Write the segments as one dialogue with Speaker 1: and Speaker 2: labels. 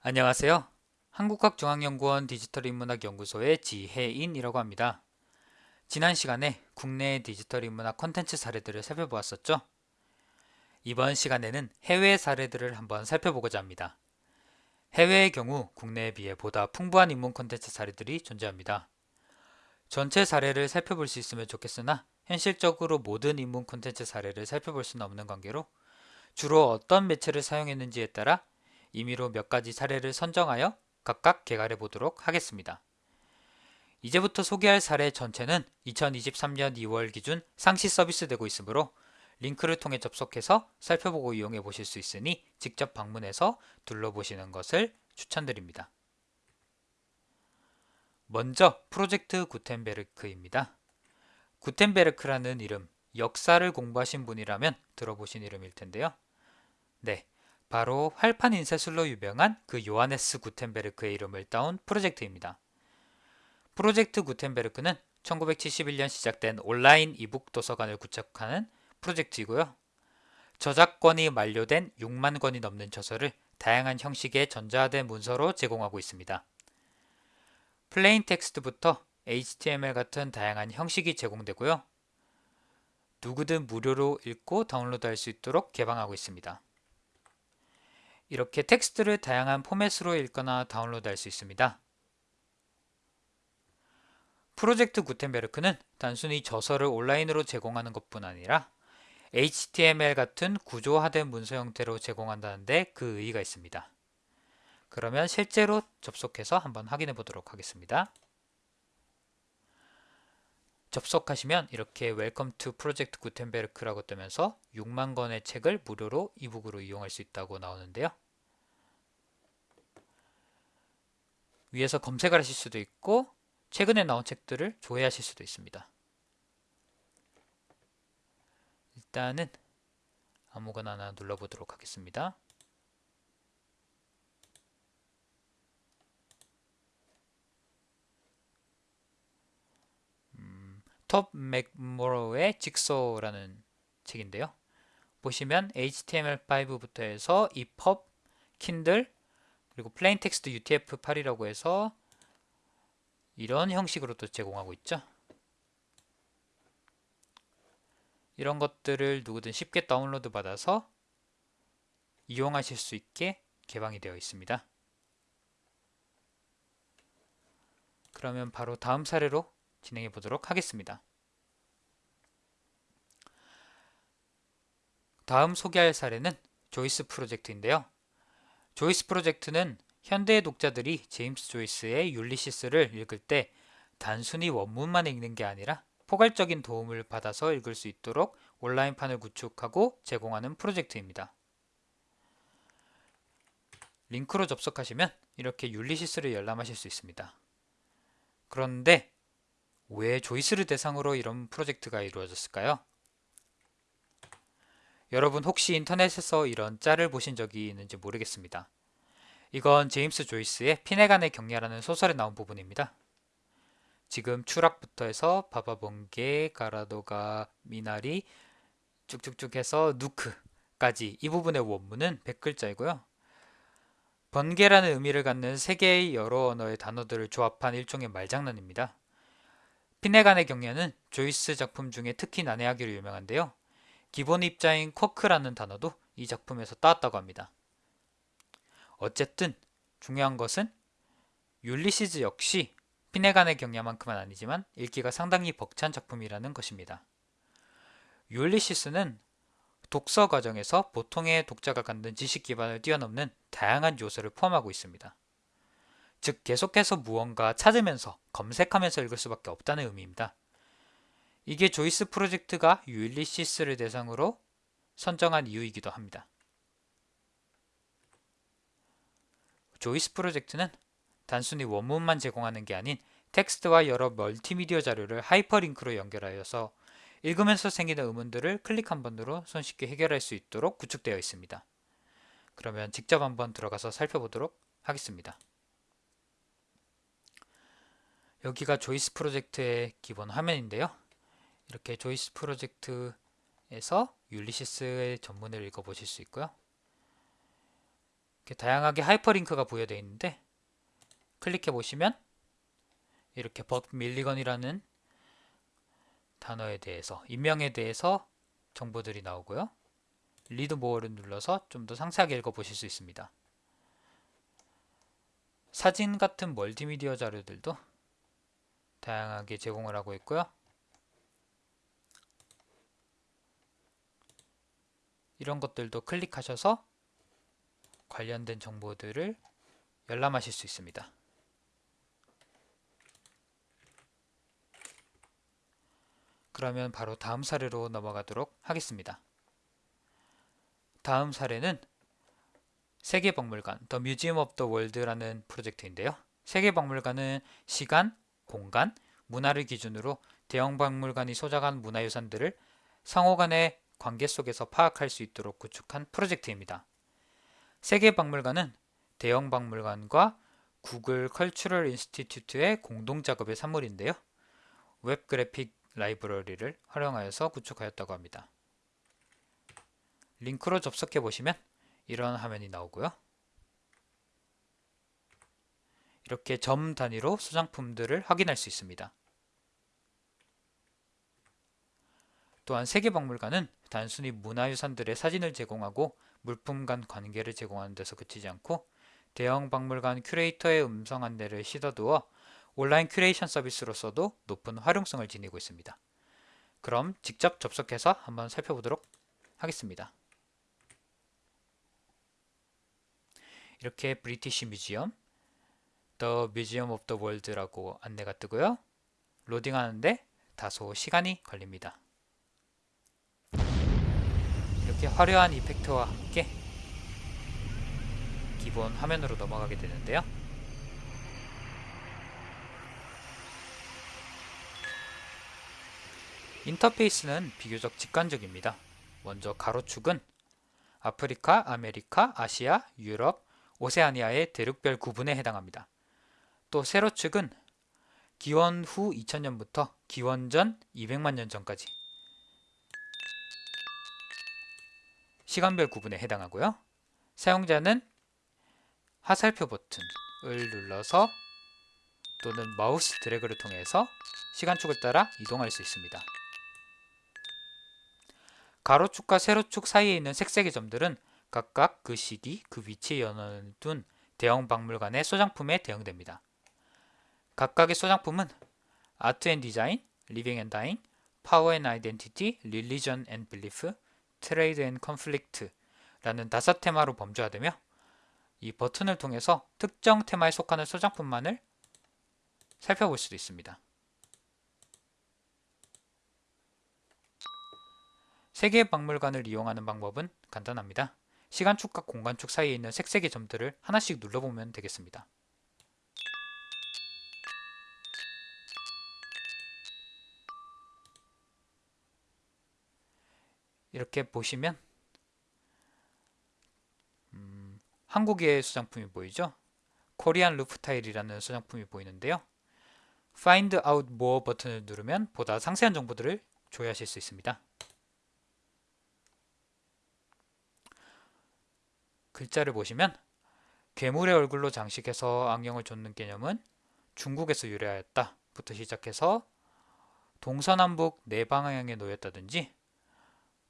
Speaker 1: 안녕하세요. 한국학중앙연구원 디지털인문학연구소의 지혜인이라고 합니다. 지난 시간에 국내 디지털 인문학 콘텐츠 사례들을 살펴보았었죠? 이번 시간에는 해외 사례들을 한번 살펴보고자 합니다. 해외의 경우 국내에 비해 보다 풍부한 인문 콘텐츠 사례들이 존재합니다. 전체 사례를 살펴볼 수 있으면 좋겠으나 현실적으로 모든 인문 콘텐츠 사례를 살펴볼 수는 없는 관계로 주로 어떤 매체를 사용했는지에 따라 임의로 몇 가지 사례를 선정하여 각각 개괄해 보도록 하겠습니다. 이제부터 소개할 사례 전체는 2023년 2월 기준 상시 서비스되고 있으므로 링크를 통해 접속해서 살펴보고 이용해 보실 수 있으니 직접 방문해서 둘러보시는 것을 추천드립니다. 먼저 프로젝트 구텐베르크입니다. 구텐베르크라는 이름, 역사를 공부하신 분이라면 들어보신 이름일 텐데요. 네, 바로 활판 인쇄술로 유명한 그 요하네스 구텐베르크의 이름을 따온 프로젝트입니다. 프로젝트 구텐베르크는 1971년 시작된 온라인 이북 도서관을 구축하는 프로젝트이고요. 저작권이 만료된 6만 권이 넘는 저서를 다양한 형식의 전자화된 문서로 제공하고 있습니다. plain text부터 HTML 같은 다양한 형식이 제공되고요. 누구든 무료로 읽고 다운로드할 수 있도록 개방하고 있습니다. 이렇게 텍스트를 다양한 포맷으로 읽거나 다운로드할 수 있습니다. 프로젝트 구텐베르크는 단순히 저서를 온라인으로 제공하는 것뿐 아니라 HTML 같은 구조화된 문서 형태로 제공한다는데 그 의의가 있습니다. 그러면 실제로 접속해서 한번 확인해 보도록 하겠습니다. 접속하시면 이렇게 Welcome to Project Gutenberg라고 뜨면서 6만 권의 책을 무료로 e-book으로 이용할 수 있다고 나오는데요. 위에서 검색을 하실 수도 있고 최근에 나온 책들을 조회하실 수도 있습니다. 일단은 아무거나 하나 눌러보도록 하겠습니다. 음, 톰 맥모로의 Jigsaw라는 책인데요. 보시면 HTML5부터 해서 EPUB, 킨들, 그리고 plain text UTF-8이라고 해서 이런 형식으로 또 제공하고 있죠. 이런 것들을 누구든 쉽게 다운로드 받아서 이용하실 수 있게 개방이 되어 있습니다. 그러면 바로 다음 사례로 진행해 보도록 하겠습니다. 다음 소개할 사례는 조이스 프로젝트인데요. 조이스 프로젝트는 현대의 독자들이 제임스 조이스의 율리시스를 읽을 때 단순히 원문만 읽는 게 아니라 포괄적인 도움을 받아서 읽을 수 있도록 온라인판을 구축하고 제공하는 프로젝트입니다. 링크로 접속하시면 이렇게 율리시스를 열람하실 수 있습니다. 그런데 왜 조이스를 대상으로 이런 프로젝트가 이루어졌을까요? 여러분 혹시 인터넷에서 이런 짤을 보신 적이 있는지 모르겠습니다. 이건 제임스 조이스의 피네간의 경례라는 소설에 나온 부분입니다. 지금 추락부터 해서 바바번개, 가라도가, 미나리 쭉쭉쭉 해서 누크까지 이 부분의 원문은 100글자이고요. 번개라는 의미를 갖는 세 개의 여러 언어의 단어들을 조합한 일종의 말장난입니다. 피네간의 경례는 조이스 작품 중에 특히 난해하기로 유명한데요. 기본 입자인 쿼크라는 단어도 이 작품에서 따왔다고 합니다. 어쨌든 중요한 것은 율리시즈 역시 피네간의 경야만큼은 아니지만 읽기가 상당히 벅찬 작품이라는 것입니다. 율리시스는 독서 과정에서 보통의 독자가 갖는 지식 기반을 뛰어넘는 다양한 요소를 포함하고 있습니다. 즉 계속해서 무언가 찾으면서 검색하면서 읽을 수밖에 없다는 의미입니다. 이게 조이스 프로젝트가 율리시스를 대상으로 선정한 이유이기도 합니다. 조이스 프로젝트는 단순히 원문만 제공하는 게 아닌 텍스트와 여러 멀티미디어 자료를 하이퍼링크로 연결하여서 읽으면서 생기는 의문들을 클릭 한 번으로 손쉽게 해결할 수 있도록 구축되어 있습니다. 그러면 직접 한번 들어가서 살펴보도록 하겠습니다. 여기가 조이스 프로젝트의 기본 화면인데요. 이렇게 조이스 프로젝트 에서 율리시스의 전문을 읽어보실 수 있고요. 이렇게 다양하게 하이퍼링크가 부여되어 있는데 클릭해 보시면 이렇게 벅 멀리건이라는 단어에 대해서 인명에 대해서 정보들이 나오고요. Read more를 눌러서 좀 더 상세하게 읽어보실 수 있습니다. 사진 같은 멀티미디어 자료들도 다양하게 제공을 하고 있고요. 이런 것들도 클릭하셔서 관련된 정보들을 열람하실 수 있습니다. 그러면 바로 다음 사례로 넘어가도록 하겠습니다. 다음 사례는 세계박물관 The Museum of the World라는 프로젝트인데요. 세계박물관은 시간, 공간, 문화를 기준으로 대형 박물관이 소장한 문화유산들을 상호 간의 관계 속에서 파악할 수 있도록 구축한 프로젝트입니다. 세계박물관은 대형 박물관과 Google Cultural Institute의 공동 작업의 산물인데요. Web Graphic Library를 활용하여서 구축하였다고 합니다. 링크로 접속해 보시면 이런 화면이 나오고요. 이렇게 점 단위로 소장품들을 확인할 수 있습니다. 또한 세계박물관은 단순히 문화유산들의 사진을 제공하고 물품 간 관계를 제공하는 데서 그치지 않고 대형 박물관 큐레이터의 음성 안내를 싣어두어 온라인 큐레이션 서비스로서도 높은 활용성을 지니고 있습니다. 그럼 직접 접속해서 한번 살펴보도록 하겠습니다. 이렇게 브리티시 뮤지엄, The Museum of the World라고 안내가 뜨고요. 로딩하는데 다소 시간이 걸립니다. 이렇게 화려한 이펙트와 함께 기본 화면으로 넘어가게 되는데요. 인터페이스는 비교적 직관적입니다. 먼저 가로축은 아프리카, 아메리카, 아시아, 유럽, 오세아니아의 대륙별 구분에 해당합니다. 또 세로축은 기원 후 2000년부터 기원 전 200만 년 전까지 시간별 구분에 해당하고요. 사용자는 화살표 버튼을 눌러서 또는 마우스 드래그를 통해서 시간축을 따라 이동할 수 있습니다. 가로축과 세로축 사이에 있는 색색의 점들은 각각 그 시기, 그 위치에 연원을 둔 대영 박물관의 소장품에 대응됩니다. 각각의 소장품은 Art and Design, Living and Dying, Power and Identity, Religion and Belief, Trade and Conflict 라는 다섯 테마로 범주화되며 이 버튼을 통해서 특정 테마에 속하는 소장품만을 살펴볼 수도 있습니다. 세계 박물관을 이용하는 방법은 간단합니다. 시간축과 공간축 사이에 있는 색색의 점들을 하나씩 눌러보면 되겠습니다. 이렇게 보시면 음, 한국의 수장품이 보이죠? 코리안 루프 타일이라는 수장품이 보이는데요. Find out more 버튼을 누르면 보다 상세한 정보들을 조회하실 수 있습니다. 글자를 보시면 괴물의 얼굴로 장식해서 안경을 쫓는 개념은 중국에서 유래하였다 부터 시작해서 동서남북 네 방향에 놓였다든지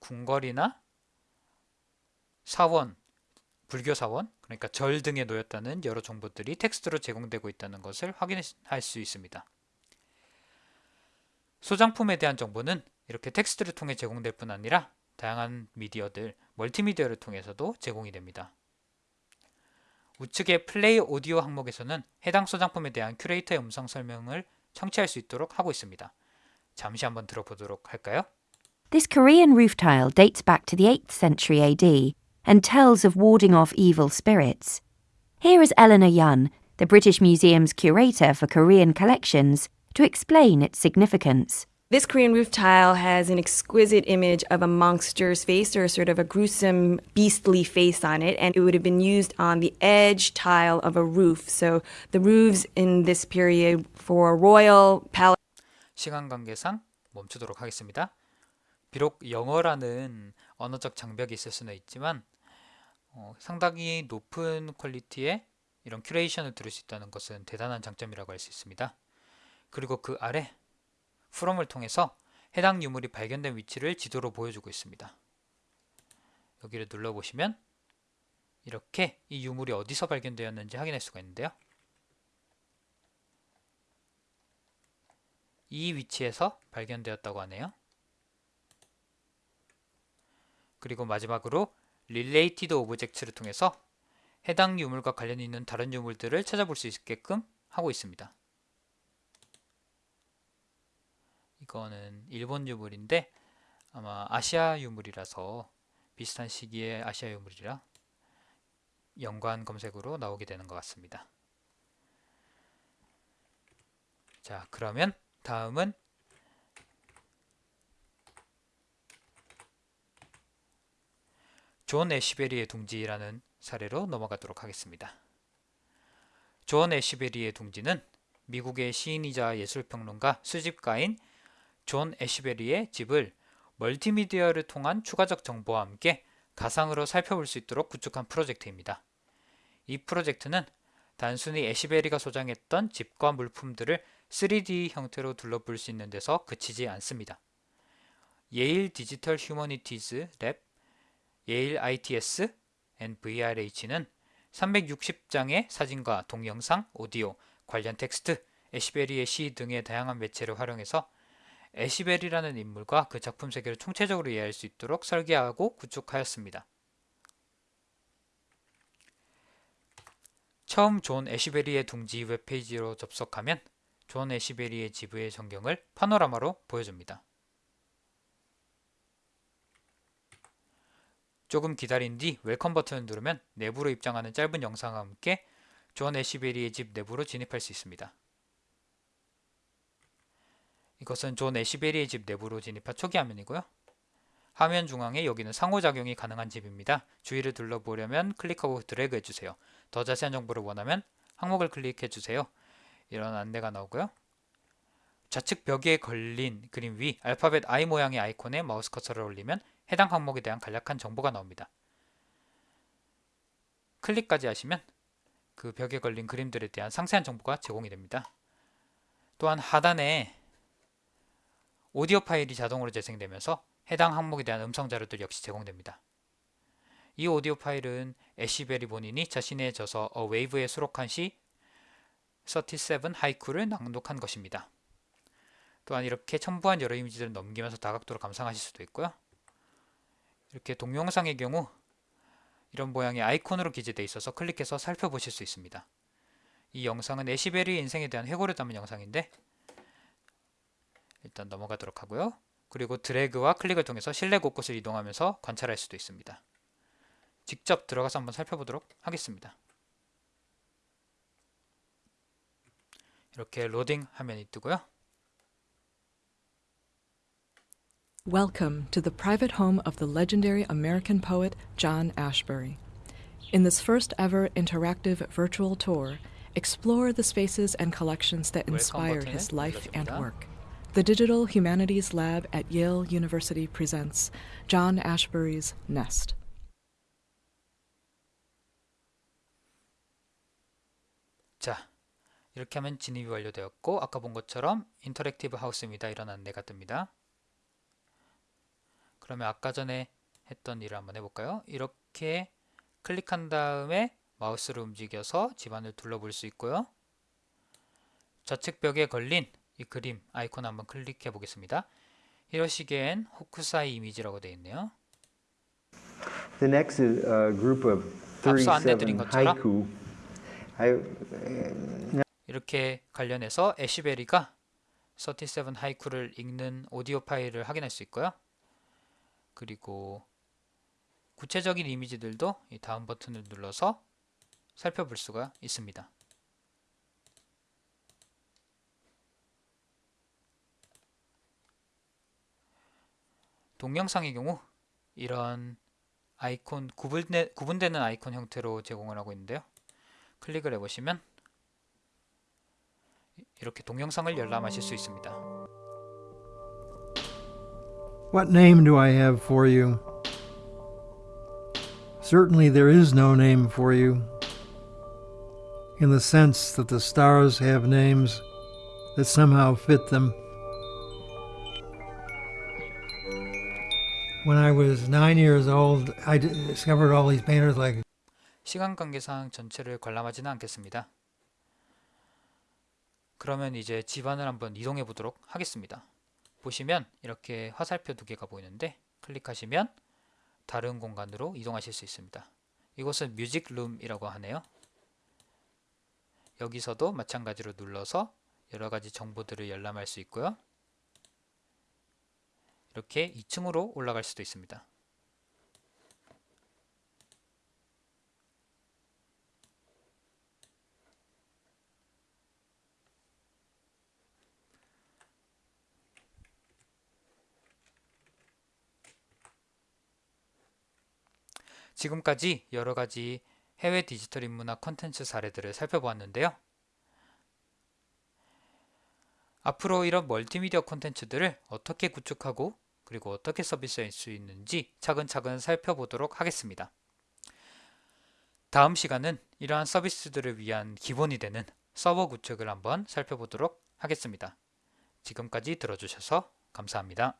Speaker 1: 궁궐이나 사원, 불교 사원, 그러니까 절 등에 놓였다는 여러 정보들이 텍스트로 제공되고 있다는 것을 확인할 수 있습니다. 소장품에 대한 정보는 이렇게 텍스트를 통해 제공될 뿐 아니라 다양한 미디어들, 멀티미디어를 통해서도 제공이 됩니다. 우측의 Play Audio 항목에서는 해당 소장품에 대한 큐레이터의 음성 설명을 청취할 수 있도록 하고 있습니다. 잠시 한번 들어보도록 할까요?
Speaker 2: This Korean roof tile dates back to the 8th century AD and tells of warding off evil spirits. Here is Eleanor Yun, the British Museum's curator for Korean collections, to explain its significance.
Speaker 3: This Korean roof tile has an exquisite image of a monster's face or sort of a gruesome, beastly face on it, and it would have been used on the edge tile of a roof. So the roofs in this period for royal palace.
Speaker 1: 시간 관계상 멈추도록 하겠습니다. 비록 영어라는 언어적 장벽이 있을 수는 있지만 어, 상당히 높은 quality의 이런 curation을 들을 수 있다는 것은 대단한 장점이라고 할 수 있습니다. 그리고 그 아래 From을 통해서 해당 유물이 발견된 위치를 지도로 보여주고 있습니다. 여기를 눌러보시면 이렇게 이 유물이 어디서 발견되었는지 확인할 수가 있는데요. 이 위치에서 발견되었다고 하네요. 그리고 마지막으로 Related Objects를 통해서 해당 유물과 관련이 있는 다른 유물들을 찾아볼 수 있게끔 하고 있습니다. 이거는 일본 유물인데 아마 아시아 유물이라서 비슷한 시기에 아시아 유물이라 연관 검색으로 나오게 되는 것 같습니다. 자, 그러면 다음은 존 애시베리의 둥지라는 사례로 넘어가도록 하겠습니다. 존 애시베리의 둥지는 미국의 시인이자 예술평론가 수집가인 존 애시베리의 집을 멀티미디어를 통한 추가적 정보와 함께 가상으로 살펴볼 수 있도록 구축한 프로젝트입니다. 이 프로젝트는 단순히 애시베리가 소장했던 집과 물품들을 3D 형태로 둘러볼 수 있는 데서 그치지 않습니다. 예일 디지털 휴머니티즈 랩, 예일 ITS, NVRH는 360장의 사진과 동영상, 오디오, 관련 텍스트, 애시베리의 시 등의 다양한 매체를 활용해서 애시베리라는 인물과 그 작품 세계를 총체적으로 이해할 수 있도록 설계하고 구축하였습니다. 처음 존 애시베리의 둥지 웹페이지로 접속하면 존 애시베리의 집 외부의 전경을 파노라마로 보여줍니다. 조금 기다린 뒤 Welcome 버튼을 누르면 내부로 입장하는 짧은 영상과 함께 존 애시베리의 집 내부로 진입할 수 있습니다. 이것은 존 애시베리의 집 내부로 진입한 초기 화면이고요. 화면 중앙에 여기는 상호작용이 가능한 집입니다. 주위를 둘러보려면 클릭하고 드래그 해주세요. 더 자세한 정보를 원하면 항목을 클릭해주세요. 이런 안내가 나오고요. 좌측 벽에 걸린 그림 위 알파벳 I 모양의 아이콘에 마우스 커서를 올리면 해당 항목에 대한 간략한 정보가 나옵니다. 클릭까지 하시면 그 벽에 걸린 그림들에 대한 상세한 정보가 제공이 됩니다. 또한 하단에 오디오 파일이 자동으로 재생되면서 해당 항목에 대한 음성 자료들 역시 제공됩니다. 이 오디오 파일은 애쉬베리 본인이 자신의 저서 A Wave에 수록한 시 37 하이쿠를 낭독한 것입니다. 또한 이렇게 첨부한 여러 이미지들을 넘기면서 다각도로 감상하실 수도 있고요. 이렇게 동영상의 경우 이런 모양의 아이콘으로 기재되어 있어서 클릭해서 살펴보실 수 있습니다. 이 영상은 애시베리의 인생에 대한 회고를 담은 영상인데 일단 넘어가도록 하고요. 그리고 드래그와 클릭을 통해서 실내 곳곳을 이동하면서 관찰할 수도 있습니다. 직접 들어가서 한번 살펴보도록 하겠습니다. 이렇게 로딩 화면이 뜨고요.
Speaker 4: Welcome to the private home of the legendary American poet John Ashbery. In this first ever interactive virtual tour, explore the spaces and collections that
Speaker 1: Welcome
Speaker 4: inspired
Speaker 1: button을
Speaker 4: his life and
Speaker 1: 눌러줍니다.
Speaker 4: work. The Digital Humanities Lab at Yale University presents John Ashbery's Nest.
Speaker 1: 자, 이렇게 하면 진입이 완료되었고 아까 본 것처럼 인터랙티브 하우스입니다. 이런 안내가 뜹니다. 그러면 아까 전에 했던 일을 한번 해볼까요? 이렇게 클릭한 다음에 마우스를 움직여서 집안을 둘러볼 수 있고요. 좌측 벽에 걸린 이 그림 아이콘 한번 클릭해 보겠습니다. 히로시겐 호쿠사이 이미지라고 되어 있네요.
Speaker 5: The next a group of
Speaker 1: 앞서 안내드린
Speaker 5: 37
Speaker 1: 것처럼
Speaker 5: haiku. I,
Speaker 1: 이렇게 관련해서 애쉬베리가 37 하이쿠를 읽는 오디오 파일을 확인할 수 있고요. 그리고 구체적인 이미지들도 이 다음 버튼을 눌러서 살펴볼 수가 있습니다. 동영상의 경우 이런 아이콘 구분되, 구분되는 아이콘 형태로 제공을 하고 있는데요. 클릭을 해보시면 이렇게 동영상을 열람하실 수 있습니다.
Speaker 6: What name do I have for you? Certainly there is no name for you, in the sense that the stars have names that somehow fit them. When I was nine years old, I d- discovered all these painters like
Speaker 1: 시간 관계상 전체를 관람하지는 않겠습니다. 그러면 이제 집안을 한번 이동해 보도록 하겠습니다. 보시면 이렇게 화살표 두 개가 보이는데 클릭하시면 다른 공간으로 이동하실 수 있습니다. 이곳은 뮤직룸이라고 하네요. 여기서도 마찬가지로 눌러서 여러 가지 정보들을 열람할 수 있고요. 이렇게 2층으로 올라갈 수도 있습니다. 지금까지 여러 가지 해외 디지털 인문학 컨텐츠 사례들을 살펴보았는데요. 앞으로 이런 멀티미디어 콘텐츠들을 어떻게 구축하고 그리고 어떻게 서비스할 수 있는지 차근차근 살펴보도록 하겠습니다. 다음 시간은 이러한 서비스들을 위한 기본이 되는 서버 구축을 한번 살펴보도록 하겠습니다. 지금까지 들어주셔서 감사합니다.